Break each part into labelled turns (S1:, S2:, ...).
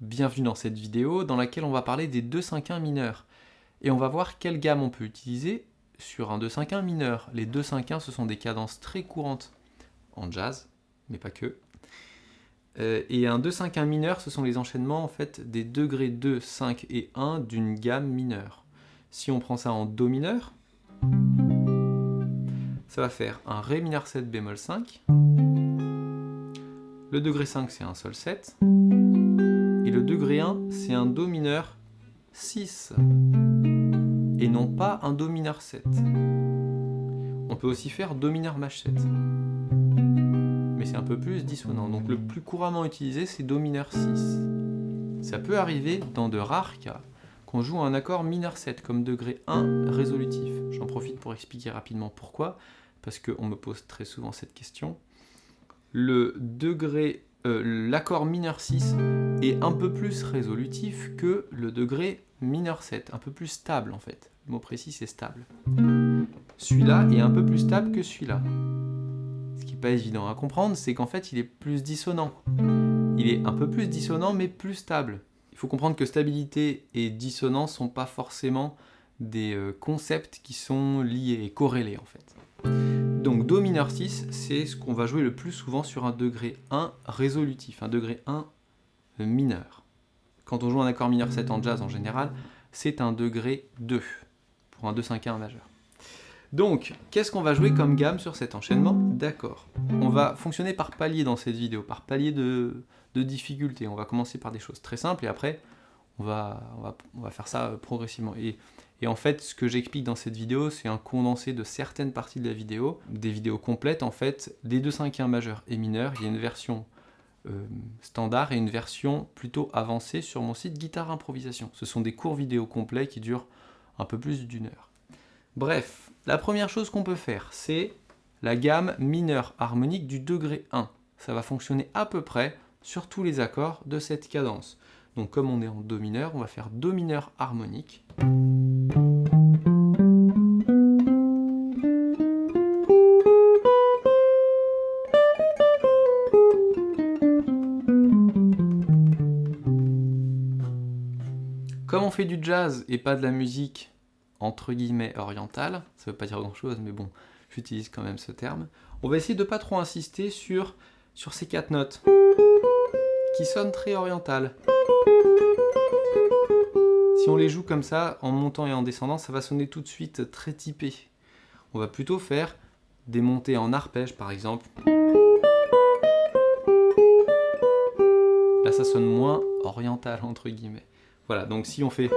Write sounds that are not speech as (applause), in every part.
S1: Bienvenue dans cette vidéo dans laquelle on va parler des 2-5-1 mineurs. Et on va voir quelle gamme on peut utiliser sur un 2-5-1 mineur. Les 2-5-1 ce sont des cadences très courantes en jazz, mais pas que. Euh, et un 2-5-1 mineur, ce sont les enchaînements en fait des degrés 2, 5 et 1 d'une gamme mineure. Si on prend ça en Do mineur, ça va faire un Ré mineur 7 bémol 5. Le degré 5 c'est un Sol 7. Et le degré 1 c'est un Do mineur 6. Et non pas un Do mineur 7. On peut aussi faire Do mineur Maj 7 mais c'est un peu plus dissonant. Donc le plus couramment utilisé, c'est Do mineur 6. Ça peut arriver dans de rares cas qu'on joue un accord mineur 7 comme degré 1 résolutif. J'en profite pour expliquer rapidement pourquoi, parce qu'on me pose très souvent cette question. Le degré, euh, l'accord mineur 6 est un peu plus résolutif que le degré mineur 7, un peu plus stable en fait. Le mot précis c'est stable. Celui-là est un peu plus stable que celui-là pas évident à comprendre, c'est qu'en fait il est plus dissonant. Il est un peu plus dissonant mais plus stable. Faut comprendre que stabilité et dissonance sont pas forcément des euh, concepts qui sont liés et corrélés en fait. Donc Do mineur 6, c'est ce qu'on va jouer le plus souvent sur un degré 1 résolutif, un degré 1 mineur. Quand on joue un accord mineur 7 en jazz en général, c'est un degré 2 pour un 2-5-1 majeur. Donc, qu'est-ce qu'on va jouer comme gamme sur cet enchaînement? D'accord. On va fonctionner par palier dans cette vidéo, par palier de, difficulté. On va commencer par des choses très simples et après, on va, faire ça euh, progressivement. Et, en fait, ce que j'explique dans cette vidéo, c'est un condensé de certaines parties de la vidéo, des vidéos complètes en fait, des deux cinquièmes majeurs et mineurs. Il y a une version euh, standard et une version plutôt avancée sur mon site Guitare Improvisation. Ce sont des cours vidéo complets qui durent un peu plus d'une heure. Bref, la première chose qu'on peut faire, c'est la gamme mineure harmonique du degré 1. Ça va fonctionner à peu près sur tous les accords de cette cadence. Donc comme on est en Do mineur, on va faire Do mineur harmonique. Comme on fait du jazz et pas de la musique entre guillemets orientale, ça veut pas dire grand chose, mais bon, j'utilise quand même ce terme. On va essayer de pas trop insister sur, sur ces quatre notes, qui sonnent très orientales. Si on les joue comme ça, en montant et en descendant, ça va sonner tout de suite très typé. On va plutôt faire des montées en arpège, par exemple. Là, ça sonne moins oriental, entre guillemets. Voilà, donc si on fait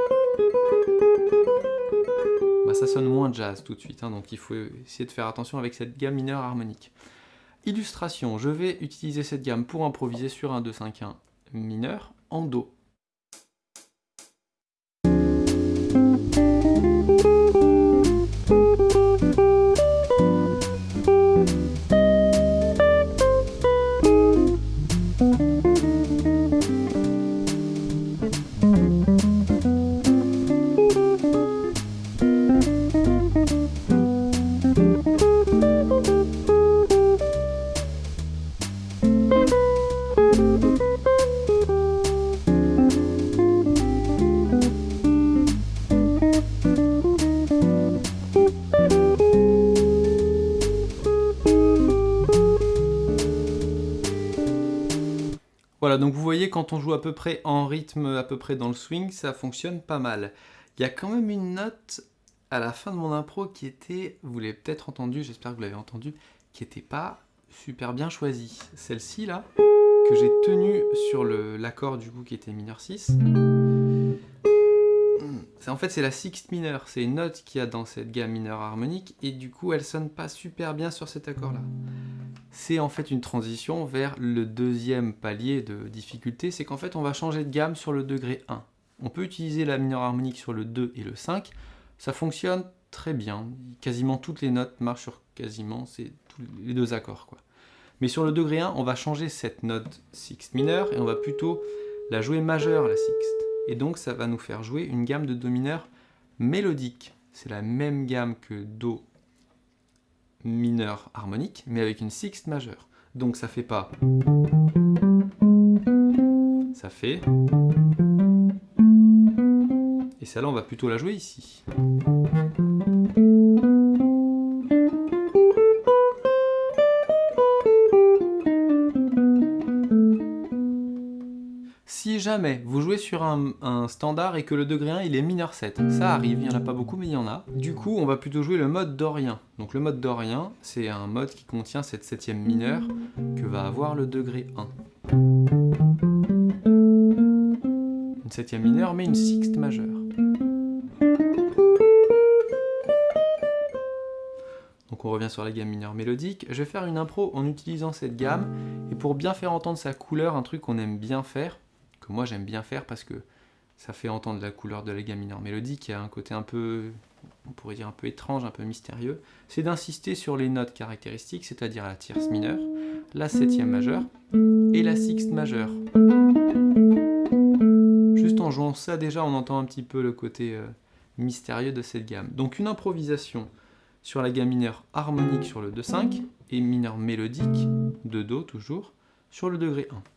S1: ça sonne moins jazz tout de suite, hein, donc il faut essayer de faire attention avec cette gamme mineure harmonique. Illustration, je vais utiliser cette gamme pour improviser sur un 2-5-1 mineur en Do. Voilà, donc vous voyez, quand on joue à peu près en rythme, à peu près dans le swing, ça fonctionne pas mal. Il y a quand même une note à la fin de mon impro qui était, vous l'avez peut-être entendu, j'espère que vous l'avez entendu, qui n'était pas super bien choisie. Celle-ci là, que j'ai tenue sur l'accord du coup qui était mineur 6. En fait, c'est la sixth mineure, c'est une note qu'il y a dans cette gamme mineure harmonique, et du coup, elle sonne pas super bien sur cet accord-là c'est en fait une transition vers le deuxième palier de difficulté, c'est qu'en fait on va changer de gamme sur le degré 1. On peut utiliser la mineure harmonique sur le 2 et le 5, ça fonctionne très bien, quasiment toutes les notes marchent sur quasiment les deux accords. Quoi. Mais sur le degré 1, on va changer cette note sixte mineure et on va plutôt la jouer majeure, la sixte. Et donc ça va nous faire jouer une gamme de do mineur mélodique, c'est la même gamme que Do mineur harmonique, mais avec une sixte majeure. Donc ça fait pas... Ça fait... Et celle-là, on va plutôt la jouer ici. Si jamais vous jouez sur un, standard et que le degré 1 il est mineur 7, ça arrive, il n'y en a pas beaucoup mais il y en a. Du coup on va plutôt jouer le mode dorien. Donc le mode dorien c'est un mode qui contient cette septième mineure que va avoir le degré 1. Une septième mineure mais une sixte majeure. Donc on revient sur la gamme mineure mélodique. Je vais faire une impro en utilisant cette gamme. Et pour bien faire entendre sa couleur, un truc qu'on aime bien faire, que moi j'aime bien faire parce que ça fait entendre la couleur de la gamme mineure mélodique, qui a un côté un peu, on pourrait dire un peu étrange, un peu mystérieux, c'est d'insister sur les notes caractéristiques, c'est-à-dire la tierce mineure, la septième majeure et la sixte majeure. Juste en jouant ça déjà, on entend un petit peu le côté euh, mystérieux de cette gamme. Donc une improvisation sur la gamme mineure harmonique sur le 2-5 et mineur mélodique, de Do toujours, sur le degré 1.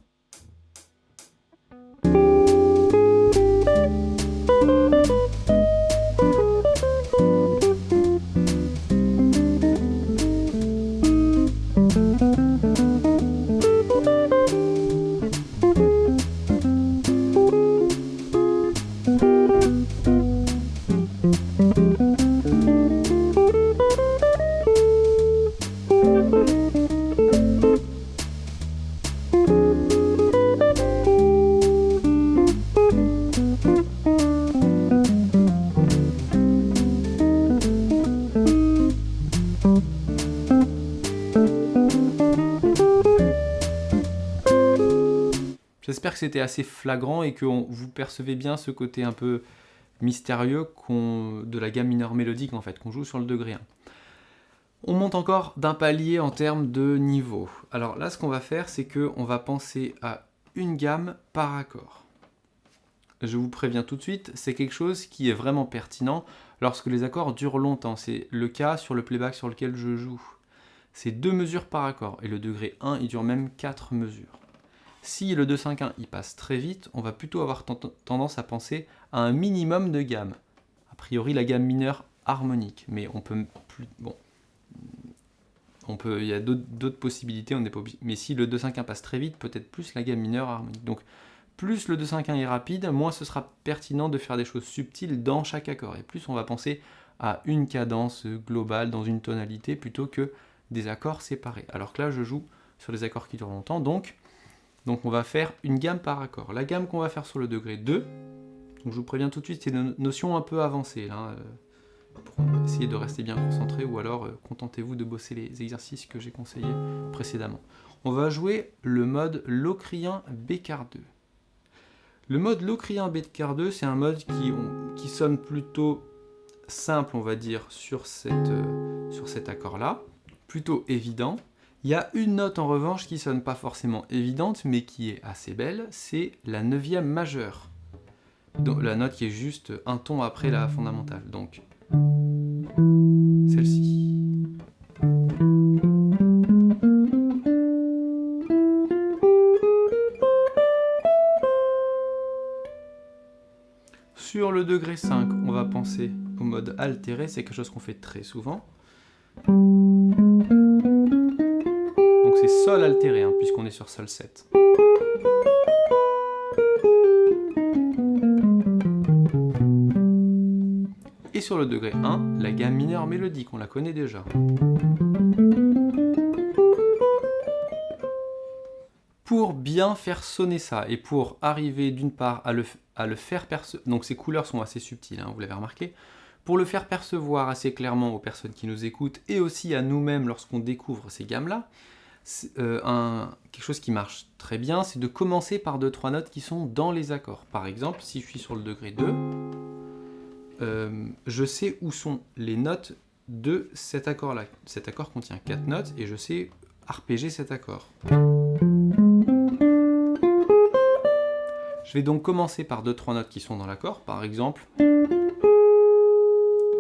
S1: C'était assez flagrant et que vous percevez bien ce côté un peu mystérieux de la gamme mineure mélodique en fait, qu'on joue sur le degré 1. On monte encore d'un palier en termes de niveau. Alors là, ce qu'on va faire, c'est qu'on va penser à une gamme par accord. Je vous préviens tout de suite, c'est quelque chose qui est vraiment pertinent lorsque les accords durent longtemps. C'est le cas sur le playback sur lequel je joue. C'est deux mesures par accord, et le degré 1, il dure même quatre mesures. Si le 2-5-1 il passe très vite, on va plutôt avoir tendance à penser à un minimum de gamme. A priori la gamme mineure harmonique, mais on peut plus... Bon, on peut, il y a d'autres possibilités, on n'est pas mais si le 2-5-1 passe très vite, peut-être plus la gamme mineure harmonique. Donc plus le 2-5-1 est rapide, moins ce sera pertinent de faire des choses subtiles dans chaque accord. Et plus on va penser à une cadence globale dans une tonalité plutôt que des accords séparés. Alors que là, je joue sur des accords qui durent longtemps, donc donc on va faire une gamme par accord. La gamme qu'on va faire sur le degré 2, donc je vous préviens tout de suite, c'est une notion un peu avancée, là, euh, pour essayer de rester bien concentré, ou alors euh, contentez-vous de bosser les exercices que j'ai conseillés précédemment. On va jouer le mode Locrien Bécard 2. Le mode Locrien Bécard 2, c'est un mode qui, sonne plutôt simple, on va dire, sur, euh, sur cet accord-là, plutôt évident, il y a une note en revanche qui sonne pas forcément évidente, mais qui est assez belle, c'est la neuvième majeure. Donc, la note qui est juste un ton après la fondamentale. Donc, celle-ci. Sur le degré 5, on va penser au mode altéré, c'est quelque chose qu'on fait très souvent Sol altéré, hein, puisqu'on est sur Sol 7. Et sur le degré 1, la gamme mineure mélodique, on la connaît déjà. Pour bien faire sonner ça, et pour arriver d'une part à le, faire percevoir, donc ces couleurs sont assez subtiles, hein, vous l'avez remarqué, pour le faire percevoir assez clairement aux personnes qui nous écoutent, et aussi à nous-mêmes lorsqu'on découvre ces gammes-là, euh, quelque chose qui marche très bien, c'est de commencer par deux trois notes qui sont dans les accords. Par exemple, si je suis sur le degré 2, euh, je sais où sont les notes de cet accord-là. Cet accord contient quatre notes et je sais arpéger cet accord. Je vais donc commencer par deux trois notes qui sont dans l'accord, par exemple,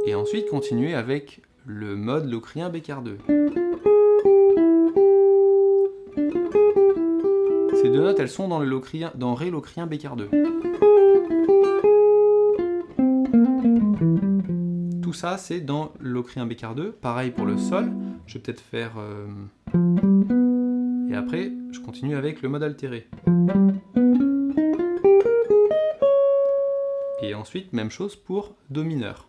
S1: et ensuite continuer avec le mode locrien BK2. Notes, elles sont dans, le locrien, dans Ré locrien bécard 2. Tout ça, c'est dans locrien bécard 2. Pareil pour le sol. Je vais peut-être faire... Euh, et après, je continue avec le mode altéré. Et ensuite, même chose pour Do mineur.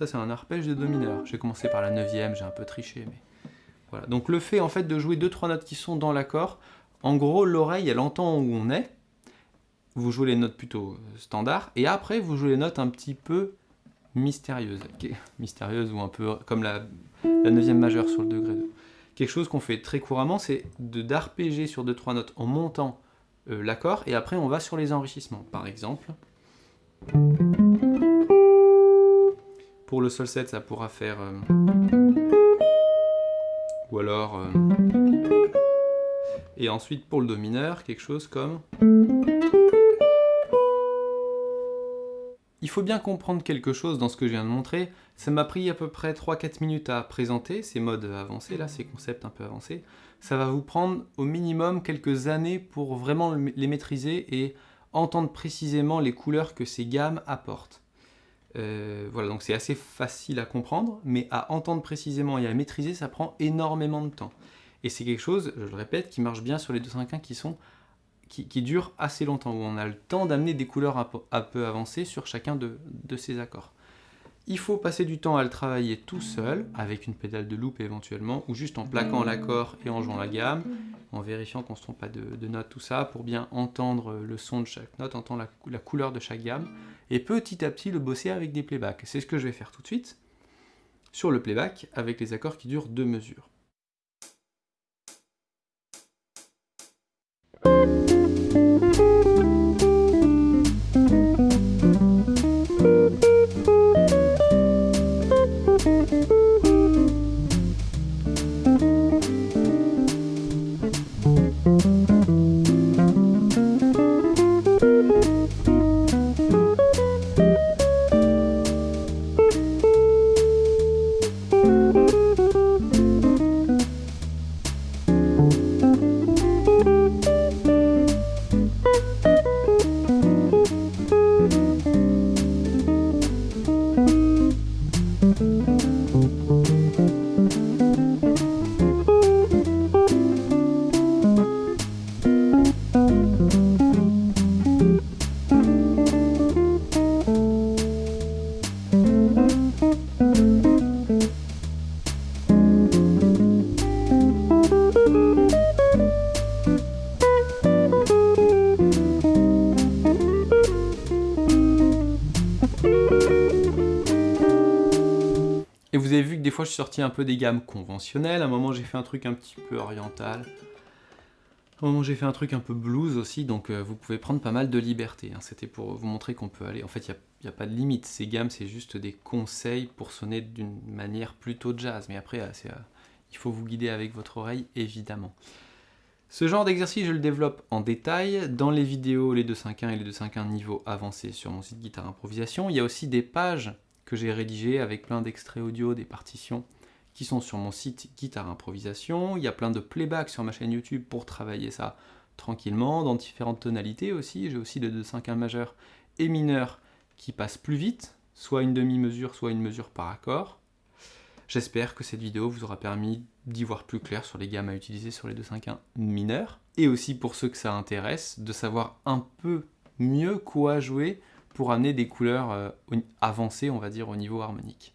S1: Ça, c'est un arpège de Do mineur. J'ai commencé par la neuvième, j'ai un peu triché, mais... Voilà. Donc le fait en fait de jouer deux trois notes qui sont dans l'accord, en gros l'oreille elle entend où on est, vous jouez les notes plutôt standards, et après vous jouez les notes un petit peu mystérieuses, (laughs) mystérieuses ou un peu comme la, neuvième majeure sur le degré 2. Quelque chose qu'on fait très couramment, c'est d'arpéger sur deux trois notes en montant euh, l'accord, et après on va sur les enrichissements. Par exemple, pour le sol 7, ça pourra faire... Euh, ou alors... Euh, et ensuite pour le do mineur, quelque chose comme... Il faut bien comprendre quelque chose dans ce que je viens de montrer. Ça m'a pris à peu près 3-4 minutes à présenter ces modes avancés, là, ces concepts un peu avancés. Ça va vous prendre au minimum quelques années pour vraiment les maîtriser et entendre précisément les couleurs que ces gammes apportent. Euh, voilà, donc c'est assez facile à comprendre, mais à entendre précisément et à maîtriser, ça prend énormément de temps. Et c'est quelque chose, je le répète, qui marche bien sur les 251 qui sont qui, dure assez longtemps, où on a le temps d'amener des couleurs un peu, avancées sur chacun de, ces accords. Il faut passer du temps à le travailler tout seul, avec une pédale de loop éventuellement, ou juste en plaquant l'accord et en jouant la gamme, en vérifiant qu'on ne se trompe pas de, notes, tout ça, pour bien entendre le son de chaque note, entendre la couleur de chaque gamme, et petit à petit le bosser avec des playbacks. C'est ce que je vais faire tout de suite, sur le playback, avec les accords qui durent deux mesures. Je suis sorti un peu des gammes conventionnelles, à un moment j'ai fait un truc un petit peu oriental, à un moment j'ai fait un truc un peu blues aussi, donc euh, vous pouvez prendre pas mal de liberté. Hein. C'était pour vous montrer qu'on peut aller... En fait, il n'y a, pas de limite, ces gammes c'est juste des conseils pour sonner d'une manière plutôt jazz, mais après euh, euh, il faut vous guider avec votre oreille évidemment. Ce genre d'exercice, je le développe en détail dans les vidéos les 2.5.1 et les 2.5.1 niveau avancé sur mon site Guitare Improvisation. Il y a aussi des pages que j'ai rédigé avec plein d'extraits audio, des partitions qui sont sur mon site Guitare Improvisation. Il y a plein de playback sur ma chaîne YouTube pour travailler ça tranquillement, dans différentes tonalités aussi. J'ai aussi des 2-5-1 majeur et mineur qui passent plus vite, soit une demi-mesure, soit une mesure par accord. J'espère que cette vidéo vous aura permis d'y voir plus clair sur les gammes à utiliser sur les 2-5-1 mineurs, et aussi pour ceux que ça intéresse, de savoir un peu mieux quoi jouer pour amener des couleurs euh, avancées, on va dire, au niveau harmonique.